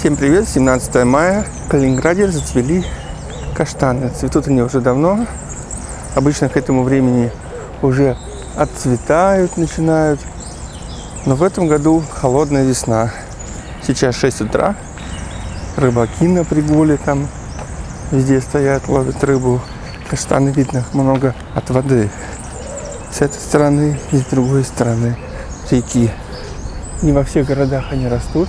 Всем привет! 17 мая. В Калининграде зацвели каштаны. Цветут они уже давно. Обычно к этому времени уже отцветают, начинают. Но в этом году холодная весна. Сейчас 6 утра. Рыбаки на пригуле там везде стоят, ловят рыбу. Каштаны видно много от воды. С этой стороны и с другой стороны реки. Не во всех городах они растут.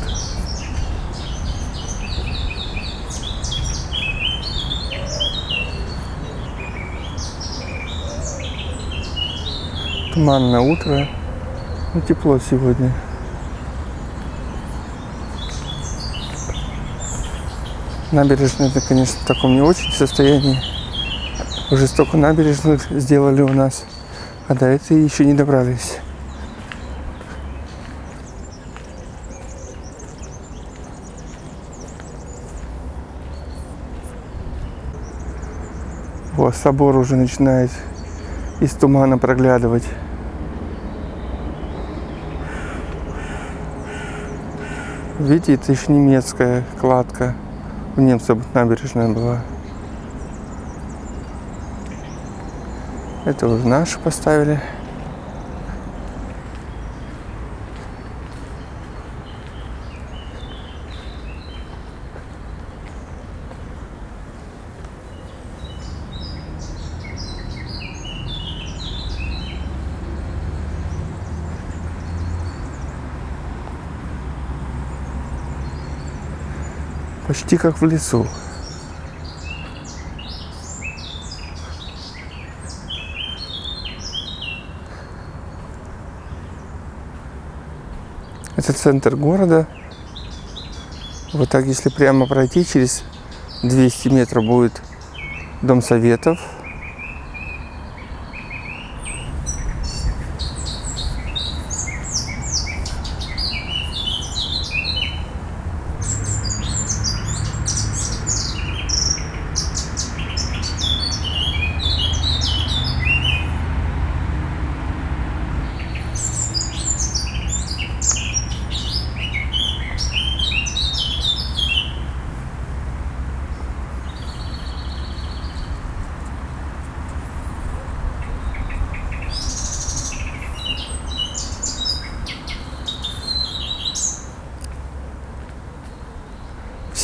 Туманное утро. Ну, тепло сегодня. Набережная, это, конечно, в таком не очень состоянии. Уже столько набережных сделали у нас, а до этой еще не добрались. Вот, собор уже начинает из тумана проглядывать. Видите, это еще немецкая кладка. У немцев набережная была. Это уже нашу поставили. Почти как в лесу. Это центр города. Вот так, если прямо пройти, через 200 метров будет Дом Советов.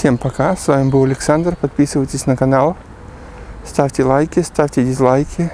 Всем пока, с вами был Александр, подписывайтесь на канал, ставьте лайки, ставьте дизлайки.